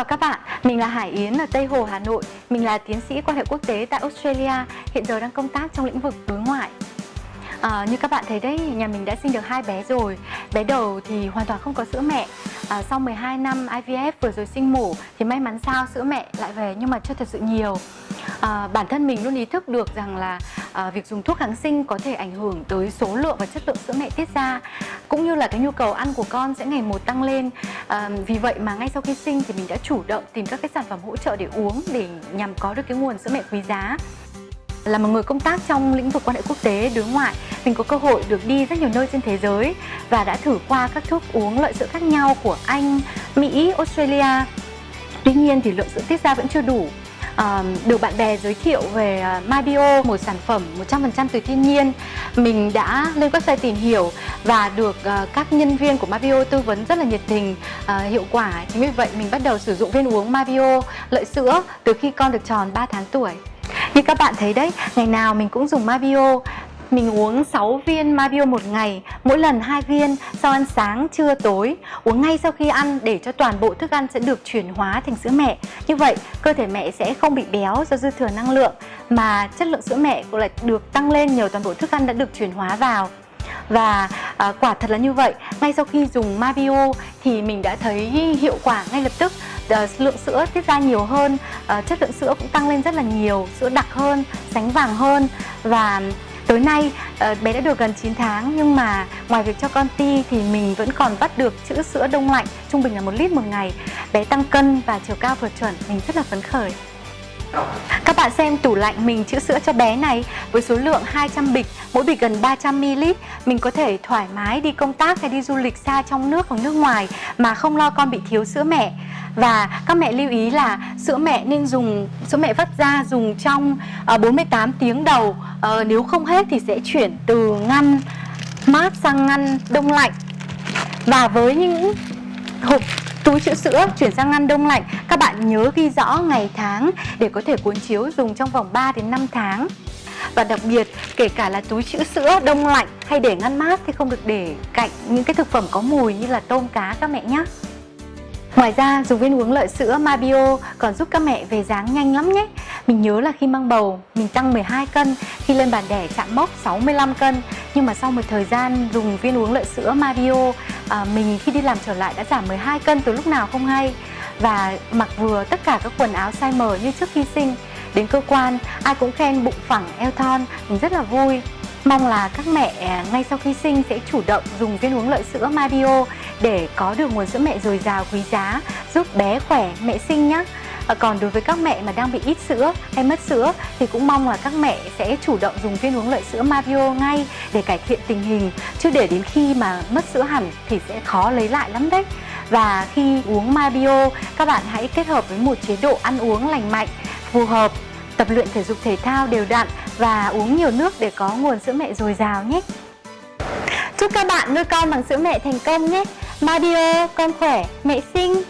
Chào các bạn, mình là Hải Yến ở Tây Hồ, Hà Nội. Mình là tiến sĩ quan hệ quốc tế tại Australia, hiện giờ đang công tác trong lĩnh vực đối ngoại. À, như các bạn thấy đấy, nhà mình đã sinh được hai bé rồi. Bé đầu thì hoàn toàn không có sữa mẹ. À, sau 12 năm IVF vừa rồi sinh mổ thì may mắn sao sữa mẹ lại về nhưng mà chưa thật sự nhiều. À, bản thân mình luôn ý thức được rằng là à, việc dùng thuốc kháng sinh có thể ảnh hưởng tới số lượng và chất lượng sữa mẹ tiết ra cũng như là cái nhu cầu ăn của con sẽ ngày một tăng lên. À, vì vậy mà ngay sau khi sinh thì mình đã chủ động tìm các cái sản phẩm hỗ trợ để uống để nhằm có được cái nguồn sữa mẹ quý giá. Là một người công tác trong lĩnh vực quan hệ quốc tế đối ngoại mình có cơ hội được đi rất nhiều nơi trên thế giới và đã thử qua các thuốc uống lợi sữa khác nhau của Anh, Mỹ, Australia. Tuy nhiên thì lượng sữa tiết ra vẫn chưa đủ à, được bạn bè giới thiệu về ờ, MyBio một sản phẩm 100% từ thiên nhiên. Mình đã lên website tìm hiểu và được uh, các nhân viên của MyBio tư vấn rất là nhiệt tình uh, hiệu quả. Chính vì vậy mình bắt đầu sử dụng viên uống MyBio lợi sữa từ khi con được tròn 3 tháng tuổi. Như các bạn thấy đấy, ngày nào mình cũng dùng Mabio mình uống 6 viên Mabio một ngày, mỗi lần 2 viên sau ăn sáng, trưa, tối. Uống ngay sau khi ăn để cho toàn bộ thức ăn sẽ được chuyển hóa thành sữa mẹ. Như vậy, cơ thể mẹ sẽ không bị béo do dư thừa năng lượng Mà chất lượng sữa mẹ cũng lại được tăng lên nhờ toàn bộ thức ăn đã được chuyển hóa vào. Và à, quả thật là như vậy. Ngay sau khi dùng Mabio thì mình đã thấy hiệu quả ngay lập tức. À, lượng sữa tiết ra nhiều hơn à, chất lượng sữa cũng tăng lên rất là nhiều sữa đặc hơn sánh vàng hơn. Và Tối nay ờ, bé đã được gần 9 tháng nhưng mà ngoài việc cho con ti thì mình vẫn còn bắt được chữ sữa đông lạnh trung bình là một lít một ngày. Bé tăng cân và chiều cao vượt chuẩn, mình rất là phấn khởi. Các bạn xem tủ lạnh mình chữ sữa cho bé này với số lượng 200 bịch, mỗi bịch gần 300ml. Mình có thể thoải mái đi công tác hay đi du lịch xa trong nước hoặc nước ngoài mà không lo con bị thiếu sữa mẹ. Và các mẹ lưu ý là sữa mẹ nên dùng sữa mẹ vắt ra dùng trong ờ, uh, 48 tiếng đầu. Uh, Nếu không hết thì sẽ chuyển từ ngăn mát sang ngăn đông lạnh. Và với những hộp túi chữ sữa chuyển sang ngăn đông lạnh các bạn nhớ ghi rõ ngày tháng để có thể cuốn chiếu dùng trong vòng 3 đến 5 tháng. Và đặc biệt kể cả là túi chữ sữa đông lạnh hay để ngăn mát thì không được để cạnh những cái thực phẩm có mùi như là tôm cá các mẹ nhé Ngoài ra dùng viên uống lợi sữa Mabio còn giúp các mẹ về dáng nhanh lắm nhé. Mình nhớ là khi mang bầu mình tăng 12 cân khi lên bàn đẻ chạm mốc 65 cân. Nhưng mà sau một thời gian dùng viên uống lợi sữa Mabio à, Mình khi đi làm trở lại đã giảm 12 cân từ lúc nào không hay. Và mặc vừa tất cả các quần áo size M như trước khi sinh Đến cơ quan ai cũng khen bụng phẳng eo thon Mình rất là vui. Mong là các mẹ à, ngay sau khi sinh sẽ chủ động dùng viên uống lợi sữa Mabio để có được nguồn sữa mẹ dồi dào quý giá, giúp bé khỏe, mẹ sinh nhé. À, còn đối với các mẹ mà đang bị ít sữa hay mất sữa thì cũng mong là các mẹ sẽ chủ động dùng viên uống lợi sữa Mario ngay để cải thiện tình hình chứ để đến khi mà mất sữa hẳn thì sẽ khó lấy lại lắm đấy. Và khi uống Mario, các bạn hãy kết hợp với một chế độ ăn uống lành mạnh, phù hợp tập luyện thể dục thể thao đều đặn và uống nhiều nước để có nguồn sữa mẹ dồi dào nhé. Chúc các bạn nuôi con bằng sữa mẹ thành công nhé. Mario, con khỏe, mẹ xinh.